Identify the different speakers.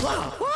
Speaker 1: Wow!